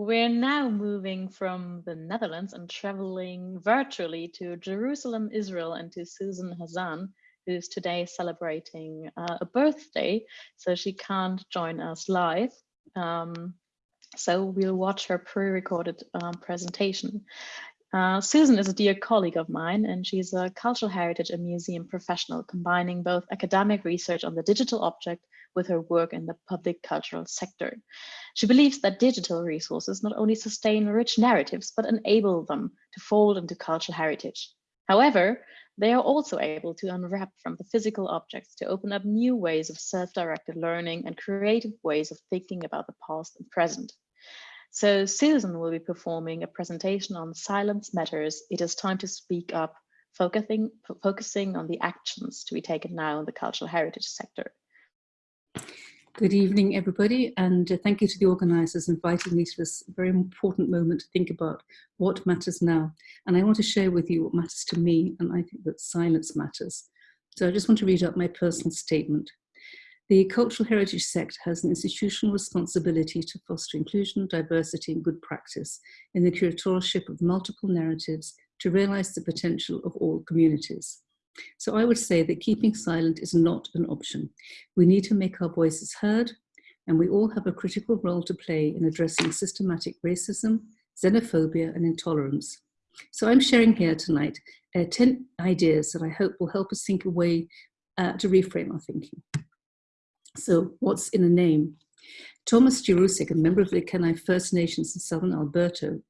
We're now moving from the Netherlands and traveling virtually to Jerusalem, Israel, and to Susan Hassan, who's today celebrating uh, a birthday, so she can't join us live. Um, so we'll watch her pre-recorded um, presentation. Uh, Susan is a dear colleague of mine, and she's a cultural heritage and museum professional, combining both academic research on the digital object with her work in the public cultural sector. She believes that digital resources not only sustain rich narratives, but enable them to fold into cultural heritage. However, they are also able to unwrap from the physical objects to open up new ways of self-directed learning and creative ways of thinking about the past and present. So Susan will be performing a presentation on Silence Matters. It is time to speak up, focusing, focusing on the actions to be taken now in the cultural heritage sector. Good evening, everybody, and uh, thank you to the organisers inviting me to this very important moment to think about what matters now. And I want to share with you what matters to me, and I think that silence matters. So I just want to read out my personal statement. The cultural heritage sector has an institutional responsibility to foster inclusion, diversity and good practice in the curatorship of multiple narratives to realise the potential of all communities. So I would say that keeping silent is not an option. We need to make our voices heard, and we all have a critical role to play in addressing systematic racism, xenophobia, and intolerance. So I'm sharing here tonight uh, 10 ideas that I hope will help us think a way uh, to reframe our thinking. So what's in a name? Tomas Jirousek, a member of the Kainai First Nations in Southern Alberta,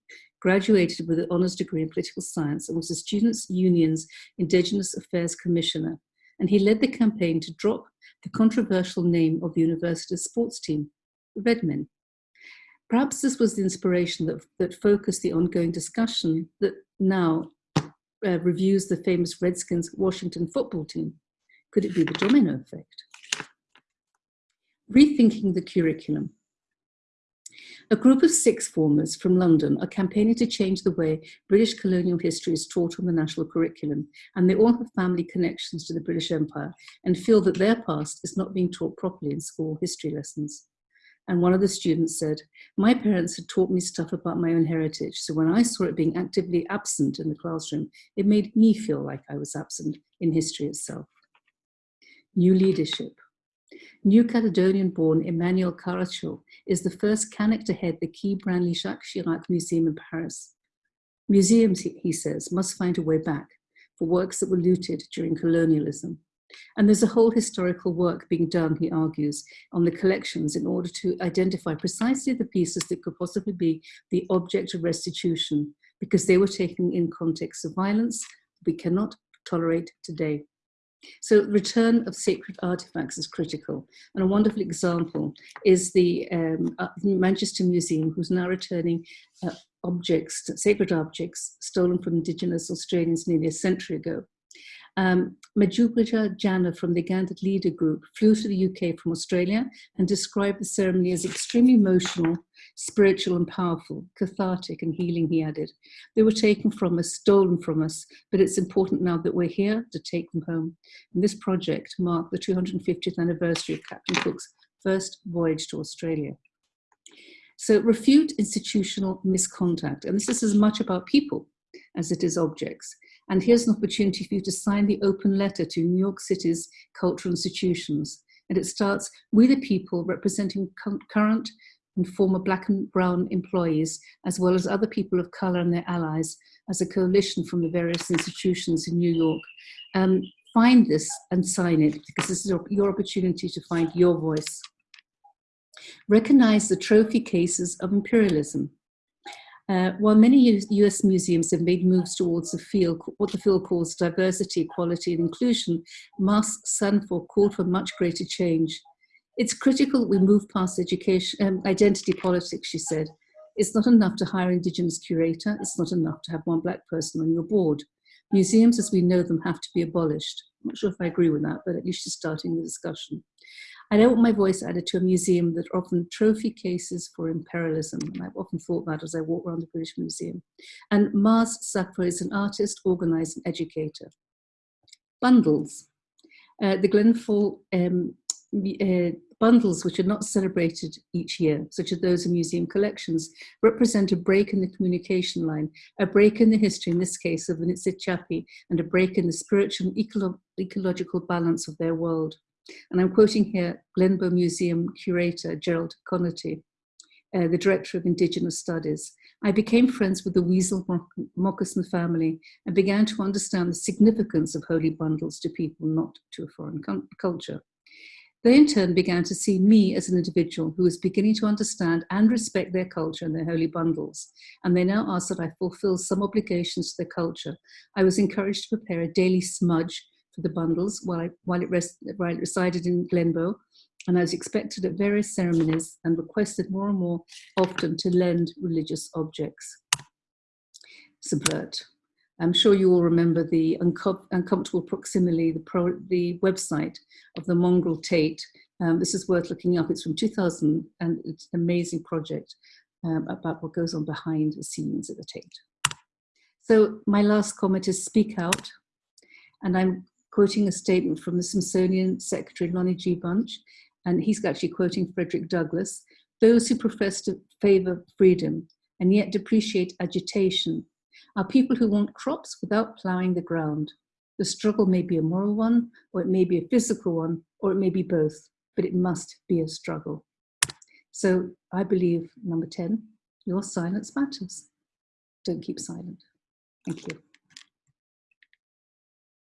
graduated with an honours degree in political science and was the Students' Union's Indigenous Affairs Commissioner. And he led the campaign to drop the controversial name of the university's sports team, the Redmen. Perhaps this was the inspiration that, that focused the ongoing discussion that now uh, reviews the famous Redskins Washington football team. Could it be the domino effect? Rethinking the curriculum. A group of six formers from London are campaigning to change the way British colonial history is taught on the national curriculum, and they all have family connections to the British Empire and feel that their past is not being taught properly in school history lessons. And one of the students said, my parents had taught me stuff about my own heritage, so when I saw it being actively absent in the classroom, it made me feel like I was absent in history itself. New leadership. New Caledonian-born Emmanuel Kasarhérou is the first Kanak to head the Quai Branly-Jacques Chirac Museum in Paris. Museums, he says, must find a way back for works that were looted during colonialism. And there's a whole historical work being done, he argues, on the collections in order to identify precisely the pieces that could possibly be the object of restitution because they were taken in context of violence we cannot tolerate today. So return of sacred artifacts is critical. And a wonderful example is the um, uh, Manchester Museum, who's now returning uh, objects, sacred objects stolen from indigenous Australians nearly a century ago. Um, Jana from the Gangalidda Group flew to the UK from Australia and described the ceremony as extremely emotional, spiritual and powerful, cathartic and healing, he added. They were taken from us, stolen from us, but it's important now that we're here to take them home. And this project marked the 250th anniversary of Captain Cook's first voyage to Australia. So refute institutional misconduct, and this is as much about people as it is objects. And here's an opportunity for you to sign the open letter to New York City's cultural institutions. And it starts, we the people representing current and former black and brown employees, as well as other people of color and their allies, as a coalition from the various institutions in New York. Um, find this and sign it, because this is your opportunity to find your voice. Recognize the trophy cases of imperialism. Uh, while many US museums have made moves towards the field, what the field calls diversity, equality and inclusion, Marz Saffore called for much greater change. It's critical we move past education, um, identity politics, she said. It's not enough to hire Indigenous curator, it's not enough to have one black person on your board. Museums as we know them have to be abolished. I'm not sure if I agree with that, but at least she's starting the discussion. I don't want my voice added to a museum that often trophy cases for imperialism. And I've often thought that as I walk around the British Museum. And Marz Saffore is an artist, organizer, and educator. Bundles. Uh, the Glenbow um, uh, Bundles, which are not celebrated each year, such as those in museum collections, represent a break in the communication line, a break in the history, in this case, of the Niitsitapi, and a break in the spiritual and ecolo ecological balance of their world. And I'm quoting here Glenbow Museum curator Gerald Conaty, uh, the director of Indigenous Studies. I became friends with the Weasel Moccasin family and began to understand the significance of holy bundles to people, not to a foreign culture. They in turn began to see me as an individual who was beginning to understand and respect their culture and their holy bundles. And they now asked that I fulfill some obligations to their culture. I was encouraged to prepare a daily smudge for the bundles while, I, while, it, rest, while it resided in Glenbow. And I was expected at various ceremonies and requested more and more often to lend religious objects. Subvert. I'm sure you all remember the uncom uncomfortable proximity, the, the website of the Mongrel Tate. Um, this is worth looking up. It's from 2000 and it's an amazing project um, about what goes on behind the scenes at the Tate. So my last comment is speak out. And I'm quoting a statement from the Smithsonian Secretary Lonnie G. Bunch, and he's actually quoting Frederick Douglass, those who profess to favor freedom and yet depreciate agitation are people who want crops without ploughing the ground. The struggle may be a moral one, or it may be a physical one, or it may be both, but it must be a struggle. So I believe, number 10, your silence matters. Don't keep silent. Thank you.